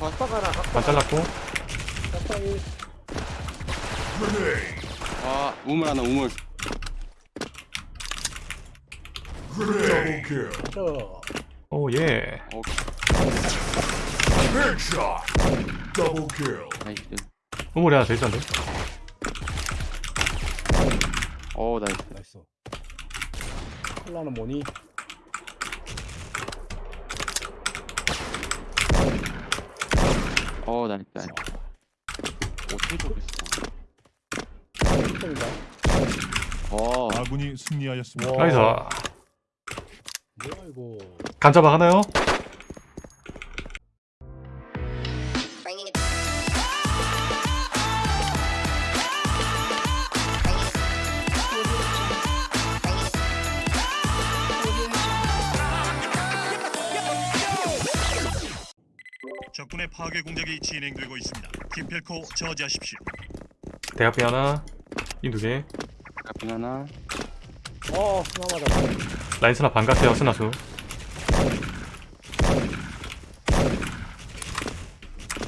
하나, 각박 반 잘랐고 각박 일. 아 우물 하나 우물. 저, 오예 어. 나이스 우물이 하나 더 있었는데 어 나이스 나이스. 콜라는 뭐니? 어 나이스 나이스 어떻게 좋겠어 1등인가? 어 아군이 승리하였습니다. 와. 나이스 뭐야, 이거. 간짜박 하나요? 파괴 공작이 진행되고 있습니다. 기필코 저지하십시오. 대학비 하나 이 두개 가핑 하나 어, 스나 맞아. 라인 스나 반 같아요 스나수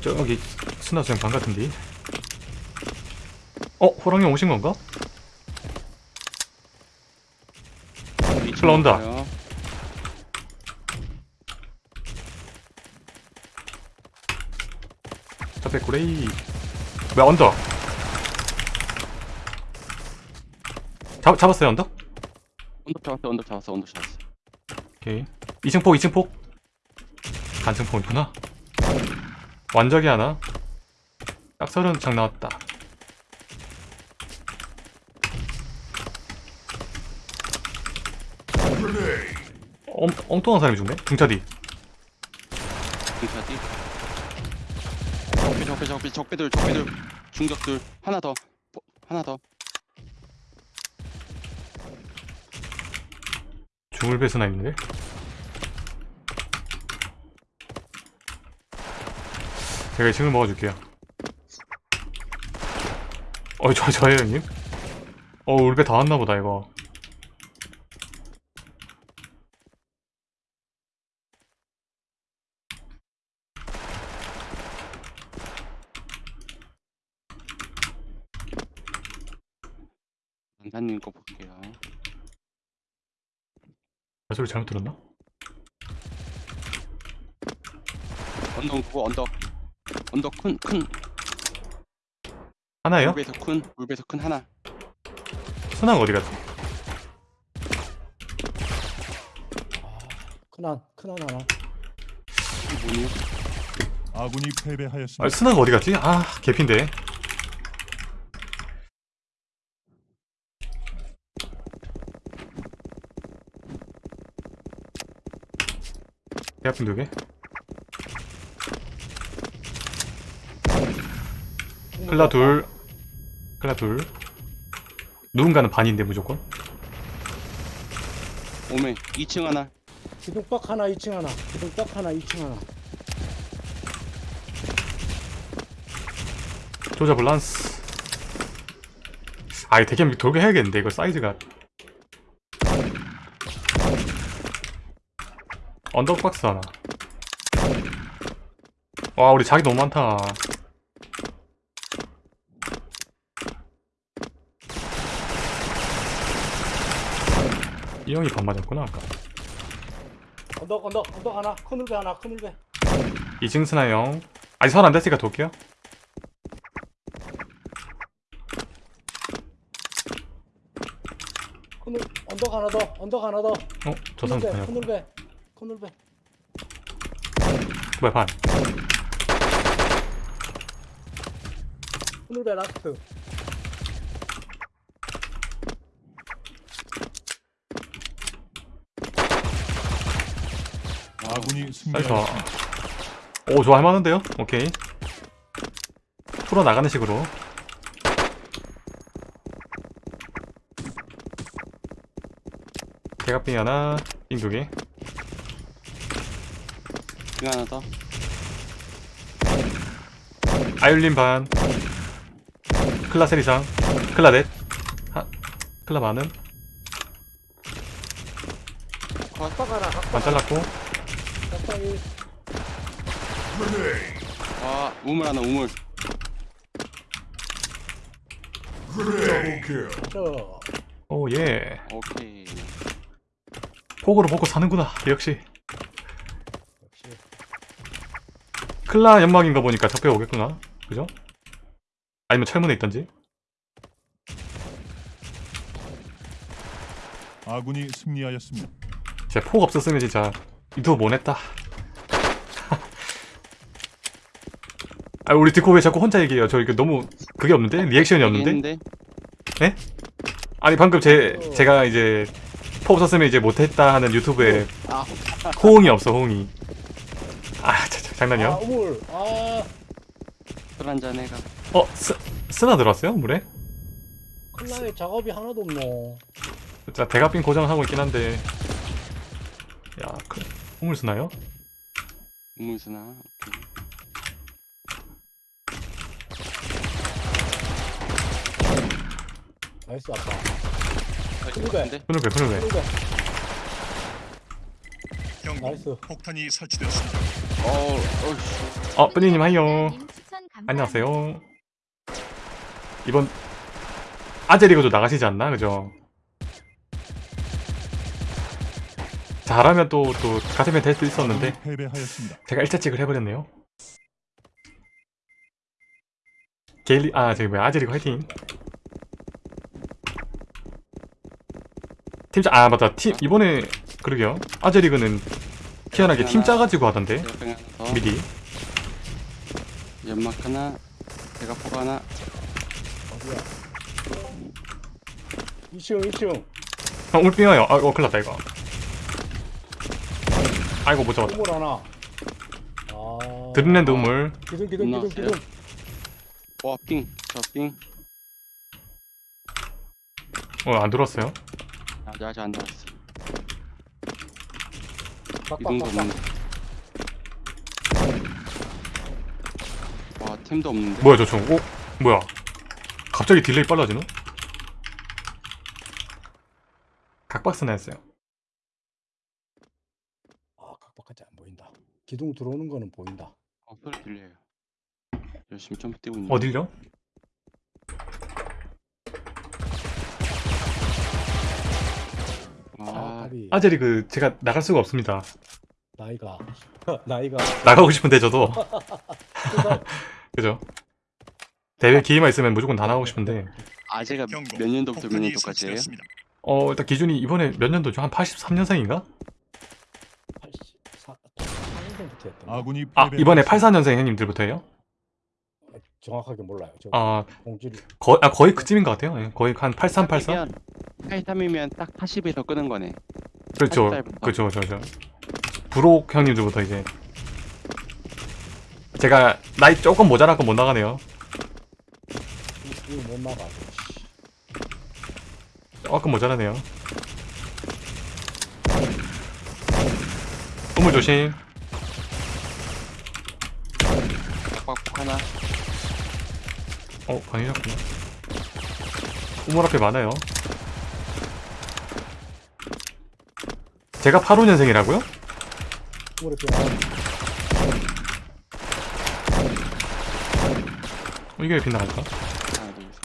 저기 스나수 형반 같은데 어? 호랑이 오신 건가? 올라온다. 잡배 고레이. 왜 언덕 잡, 잡았어요 언덕? 언덕 잡았어 언덕 잡았어 언덕 잡았어 오케이. 2층 폭 2층 폭 간층 폭이구나. 완적이 하나. 딱 서른 창 나왔다. 엉, 엉뚱한 사람이 죽네? 중차디. 등차지 적배 적배 적배 적배들 적배들. 중적들. 하나 더. 보- 하나 더. 중을 배스나 있는데? 제가 2층을 먹어줄게요. 어이 저, 저예요 형님? 어 울배 다 왔나보다 이거 남사님 거 볼게요 나 소리 잘못 들었나? 언덕 그거 언덕 언덕 큰큰 하나예요? 물배에서 큰 물배에서 큰 하나 순항 어디 갔지? 큰한, 큰한 하나. 이게 뭐니 아군이 아 패배하였습니다. 순항 어디 갔지? 아 개핀데 대학분 두개? 클라 둘. 클라 둘. 누군가는 반인데 무조건? 오메 2층 하나. 기둥박 하나, 2층 하나. 기둥박 하나, 2층 하나. 조자 밸런스. 아이 되게 돌게 해야겠는데 이거 사이즈가 언더박스 하나 와 우리 자기 너무 많다 이 형이 반 맞았구나 아까 언덕, 언덕, 언덕 하나. 큰울배 하나, 큰울배. 2층 스나 형 아직 설안 됐으니까 돌게요 큰울, 언덕 하나 더, 언덕 하나 더. 어? 저 사람 큰울배, 큰울배. 큰울배. 뭐야 반 큰울배 last. 아군이 승리하였습니다. 오 좋아 할만한데요? 오케이 풀어 나가는 식으로 대각빙 하나 빙 두 개 빙 하나 더 아율린 반. 클라 세리상. 클라 넷. 하, 클라 하나, 각박 반 잘랐고. 와 우물 하나 우물. 오예. 오케이. 폭으로 먹고 사는구나 역시 클라 연막인가 보니까 적배 오겠구나. 그죠? 아니면 철문에 있던지? 아군이 승리하였습니다. 제폭 없었으면 진짜 유튜브 못했다. 아 우리 디코 왜 자꾸 혼자 얘기해요? 저 이거 너무 그게 없는데? 리액션이 없는데? 했는데? 아니 방금 제 제가 이제 폭 없었으면 이제 못했다 하는 유튜브에 아. 호응이 없어 호응이 장난이야? 아 우물 아 술 한잔 해가 어 스, 스나 들어왔어요 물에? 클라에 작업이 하나도 없노 자 대가빈 고정하고 있긴 한데 야 그, 우물 쓰나요? 우물 쓰나 오케이. 나이스 아빠 근데. 같은데? 손 나이스. 폭탄이 설치되었습니다. 어 어이씨 어 뿌니님 하이요 감사합니다. 안녕하세요 이번 아제리그도 나가시지 않나 그죠? 잘하면 또또 가슴에 될수 있었는데 패배하였습니다. 제가 일자찍을 해버렸네요 게일리 아 저기 뭐야 아제리그 화이팅 팀짜 아 맞다 팀 이번에 그러게요. 아제리그는 희한하게 팀 짜가지고 하던데. 미리. 연막 하나 대각포가 하나. 어디야 2층 2층 어 울빙어요. 아 어, 큰일났다 이거. 아이고 못 잡았다. 우물 하나. 아. 드림랜드 우물. 기둥 기둥 기둥? 기둥. 와삥저삥. 어안 들어왔어요? 아직 아직 안 빡빡빡빡 이동도 없는데 와 템도 없는데. 뭐야 저총. 오 뭐야? 갑자기 delay 빨라지노? 각박스나 했어요. 아 각박하지 안 보인다. 기둥 들어오는 거는 보인다. 어 소리 들려요. 열심히 점프 뛰고 있는 어딜요? 아아 아재리 그 제가 나갈 수가 없습니다 나이가 나이가 나가고 싶은데 저도 그죠 대회 기회만 있으면 무조건 다 나가고 싶은데 아재가 경고. 몇 년도부터 몇 년도까지 해요? 설치되었습니다. 어 일단 기준이 이번에 몇 년도죠? 한 83년생인가? 84 4년생부터 했던 거 아군이 아. 이번에 84년생 형님들부터 해요? 정확하게 몰라요 저 아, 공지를 거, 아 거의 그쯤인 것 같아요 예, 거의 한 83, 84? 83이면 딱 80에서 끄는 거네. 그렇죠. 80살부터. 그렇죠 그렇죠 브록 형님들부터 이제. 제가 나이 조금 모자라고 못 나가네요. 이거 못 나가 조금 모자라네요. 우물 조심. 빡빡 하나. 어 방해졌구나 우물 앞에 많아요 제가 85년생이라고요? 우물에 또 하나 어, 이게 왜 빗나갈까? 하나 둘 셋.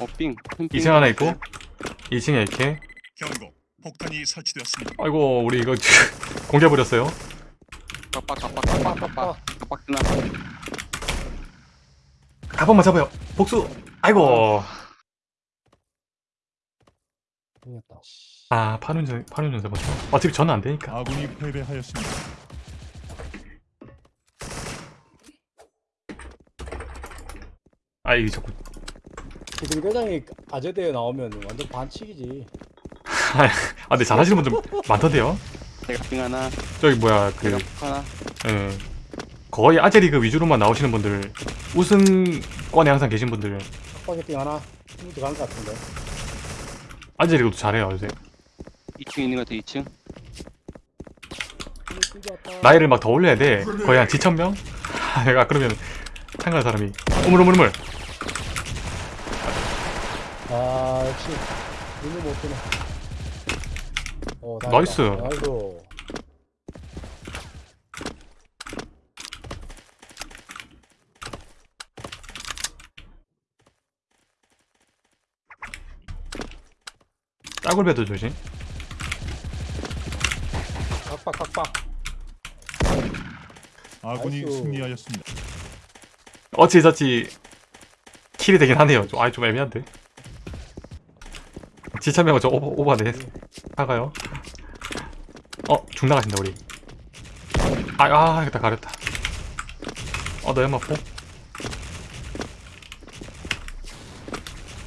어. 2층 하나 있고 2층에 이렇게 경고. 폭탄이 설치되었습니다. 아이고 우리 이거 공개해버렸어요 빡빡, 빡빡, 빡빡, 한 번만 잡아요. 복수. 아이고. 생겼다. 아 8년생 8년생 잡았어 어차피 저는 안 되니까. 아군이 패배하였습니다. 아 이게 자꾸. 기둥 대장이 아재대에 나오면 완전 반칙이지. 아 근데 잘하시는 분들 많던데요? 대각 삥 하나. 저기 뭐야 그. 대각 폭 하나. 예, 거의 아재리그 위주로만 나오시는 분들 우승권에 항상 계신 분들 스파게티 하나 들어간 것 같은데 아재리그도 잘해요 요새 2층 있는 것 같아, 2층. 힘이 뚫렸다. 나이를 막 더 올려야 돼 거의 한 지천명? 내가 그러면 참가한 사람이 우물 우물 우물 아 역시 눈을 못 뜨네 어, 다행이다. 나이스. 나이스 따굴배도 조심. 각박 아군이. 승리하였습니다. 어찌저찌 킬이 되긴 하네요. 좀, 아니 좀 애매한데. 지참명은 저 오버, 오버네. 사가요. 어? 중 나가신다 우리. 아, 아 이거 다 가렸다. 어너 연마 포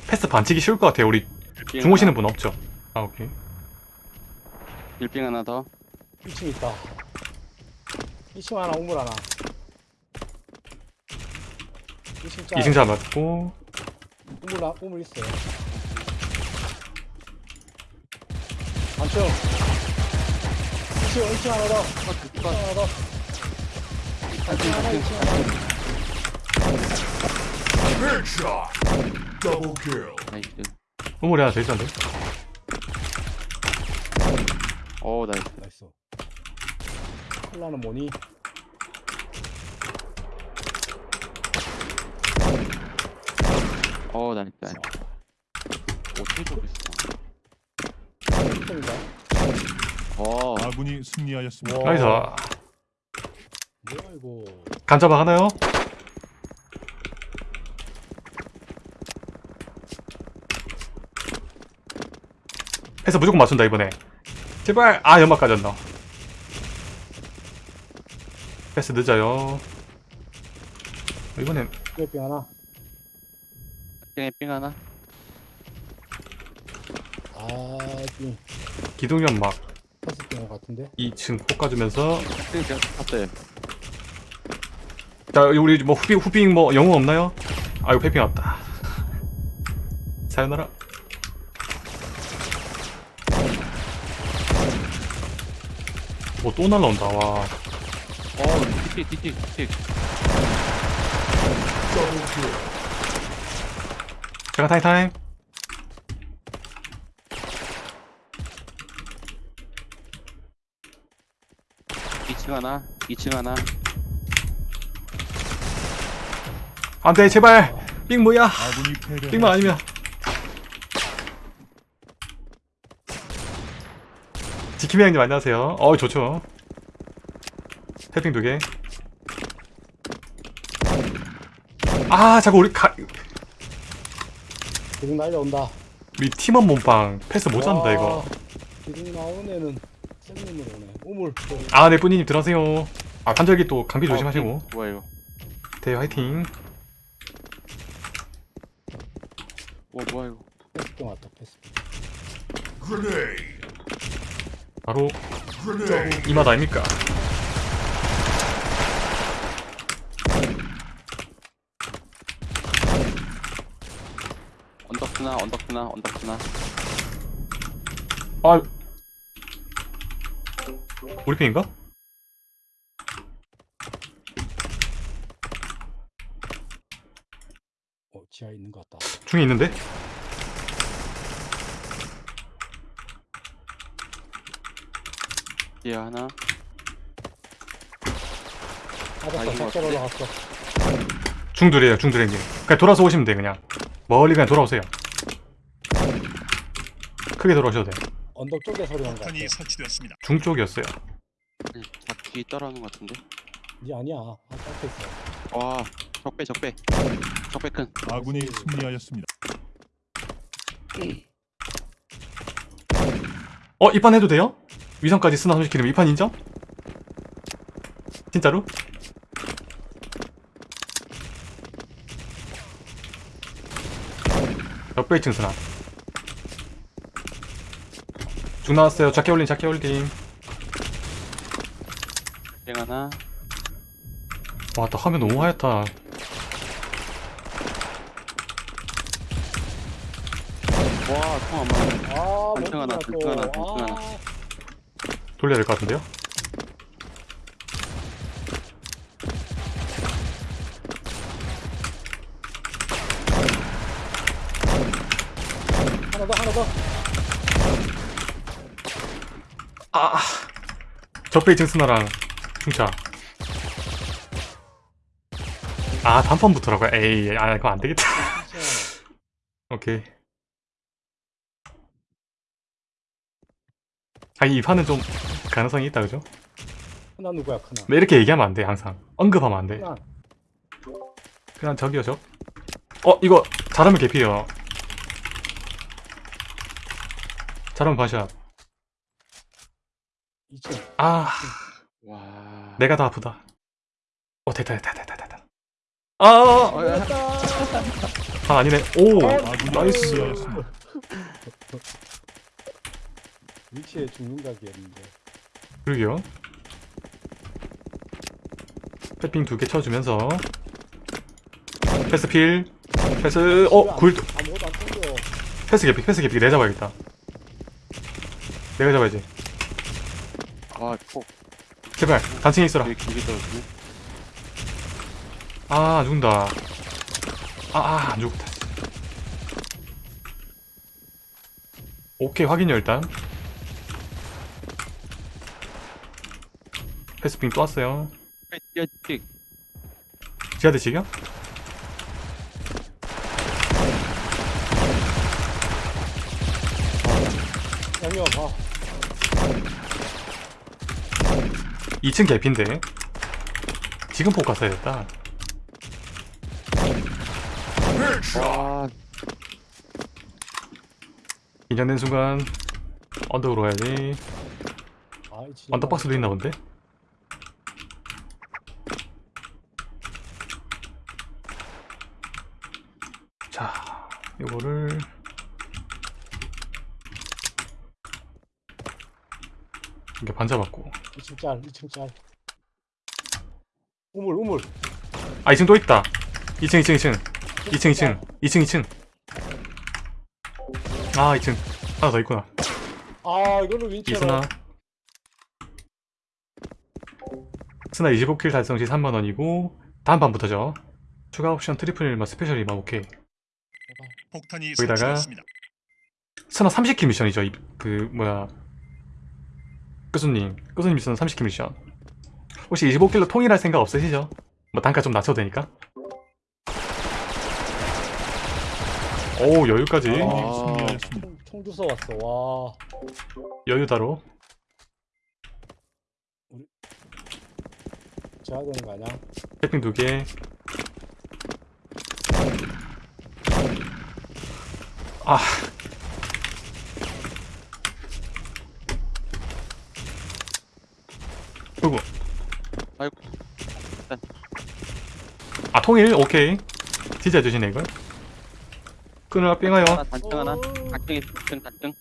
패스 반치기 쉬울 것 같아요 우리. 중오시는 분 없죠 아 오케이. 빌빙 하나 더. 2층 있다. 2층 하나 우물 하나. 2층 짜 2층 잡았고. 우물 하- 우물 있어요. 안층 2층 2층 하나 더. 2층 하나 더. 안층 하나 2층 하나 Headshot. Double kill. nice. 우물이 하나 더 있었는데 오 nice. nice. 콜라는 뭐니? 오 nice nice. 어떻게 1등인가? 어. 아군이 승리하였습니다. nice. 뭐야 이거? 간잡아 하나요? 해서 무조건 맞춘다 이번에 제발. 아 연막 까졌나? 패스 늦어요. 이번엔 뼈뼈 하나. 빙에 빙 하나. 아이 기둥 연막 패스 뛴것 같은데? 2층 폭 까주면서 빙 제가 봤어요. 자 우리 뭐 후빙 후빙 뭐 영웅 없나요? 아이고 패핑 왔다. 사요나라 뭐또 날라온다 와. 어 틱틱 틱틱 kill. 제가 타임 타임. 2층 하나 2층 하나. 안돼 제발. 삥 뭐야? 패배. 삥만 아니면 지킴이 형님 안녕하세요 어 좋죠 해핑 두개 아 자꾸 우리 가 기둥 날려온다 우리 팀원 몸빵 패스 못 잡는다 이거 와, 기둥 나오는 애는 생님으로 오네 우물 아, 네, 뿌니님 들어가세요. 아, 관절기 또 감기 조심하시고. 어, 빙. 뭐야 이거 대 화이팅. 와 뭐야 이거 패스 뛴 왔다 패스 Grenade. 바로. 이 맛 아닙니까? 언덕스나 언덕스나 언덕스나 아, 우리 편인가? 어 지하에 있는 것 같다 중에 있는데? 뒤에 하나 맞았어 이거 어때? 올라갔어 중둘이에요, 중둘행님. 그냥 돌아서 오시면 돼, 그냥. 멀리 그냥 돌아오세요. 크게 돌아오셔도 돼. 언덕 쪽에 소리 같아 폭탄이 설치되었습니다. 중 쪽이었어요. 잡기 따라오는 것 같은데 니 아니야 아 앞에 있어 와 적배 적배 적배 큰 아군이 승리하였습니다. 어, 입판 해도 돼요? 위성까지 30km 입판 인정? 진짜로? 몇배 2층 쓰나? 중 나왔어요. 작게 올림, 작게 올림. 빙 하나 와, 나 화면 너무 하얗다. 와통안 맞네 아 단층 하나, 단층 하나, 또. 단층 하나. 아, 돌려야 될 것 같은데요? 하나 더 하나 더. 아 적배 2층 스나랑 중차. 아 단판부터라고요? 에이 아 그거 안되겠다. 오케이 아이 판은 좀 가능성이 있다 그죠? 하나 누구야 하나? 근데 이렇게 얘기하면 안돼 항상. 언급하면 안돼. 그냥 저기요 저. 어 이거 잘하면 개피요. 잘하면 반샷. 2층 아. 와. 내가 더 아프다. 어 됐다 됐다 됐다 됐다 아 어, 야. 아, 아니네. 오. 나이스. 위치에 죽는 각이었는데. 그러게요. 패핑 두 개 쳐주면서. 패스 필. 패스 어 굴. 아무것도 안 땡겨 패스 개피 패스 개피. 내가 잡아야겠다. 내가 잡아야지. 아, 폭. 제발 단층에 있어라. 되게 길게 떨어지네. 아, 안 죽는다. 아, 아, 안 죽었다. 오케이, 확인요, 일단. 패스핑 또 왔어요. 야, 야, 지하대 지금? 양이야 봐 2층 개피인데. 지금 폭 갔어야 됐다. Headshot. 와, 긴장된 순간, 언덕으로 가야지. 아, 언더박스도 있나 본데? 자, 요거를 반 잡았고. 2층 짤 2층 짤. 우물 우물. 아 2층 또 있다. 2층 2층 2층. 2층 2층 2층. 2층 아 2층. 하나 더 있구나. 아 이거를 윈치로. 이스나 스나 25킬 달성 시 3만원이고 다음 판부터죠. 추가 옵션 트리플 일마 스페셜 일마 오케이. 폭탄이 거기다가 설치되었습니다. 스나 30킬 미션이죠. 이, 그 뭐야 교수님 교수님 미션 30킬 미션 혹시 25킬로 통일할 생각 없으시죠? 뭐 단가 좀 낮춰도 되니까 오 여유까지 아. 승리하였습니다. 총, 총 주워 왔어 와 여유다로 제가 되는 거 아니야? 태핑 두개 아 그리고 아이고. 아 통일 오케이 진짜 해주시네 이걸 끊으라 하나 단층 하나. 단층 단층.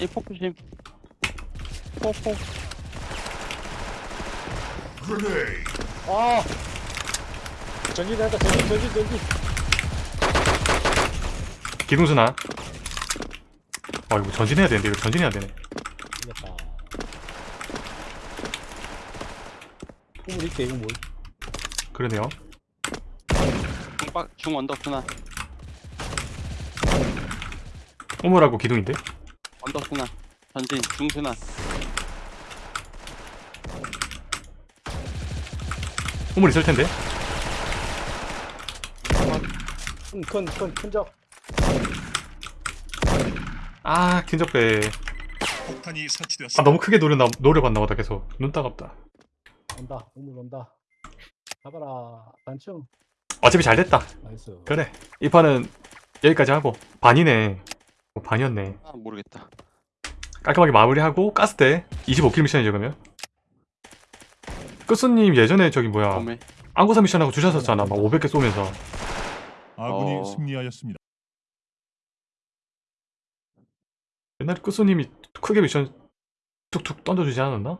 이폭 조심. 폭 폭. Grenade. 아 전기 된다 전기 전기 전기 기둥수나 아 이거 전진해야 되는데 이거 전진해야 되네 이겼다 우물 있대 우물 그러네요 중박 중 언덕 스나. 오물하고 기둥인데 언덕 스나. 전진 중 스나. 오물 있을 텐데 큰큰큰 큰적 아 긴적배 폭탄이 아 설치되었습니다. 너무 크게 노려봤나 보다 계속 눈 따갑다 온다. 우물 온다. 잡아라 단층. 어차피 잘 됐다. 나이스. 그래. 이 판은 여기까지 하고. 반이네. 어, 반이었네. 아 모르겠다. 깔끔하게 마무리하고 가스대 25킬 미션이죠 그러면? 끝수님 예전에 저기 뭐야? 범에. 안고사 미션하고 주셨었잖아. 막 500개 쏘면서. 아군이 어. 승리하였습니다. 옛날에 끝수님이 크게 미션 툭툭 던져주지 않았나?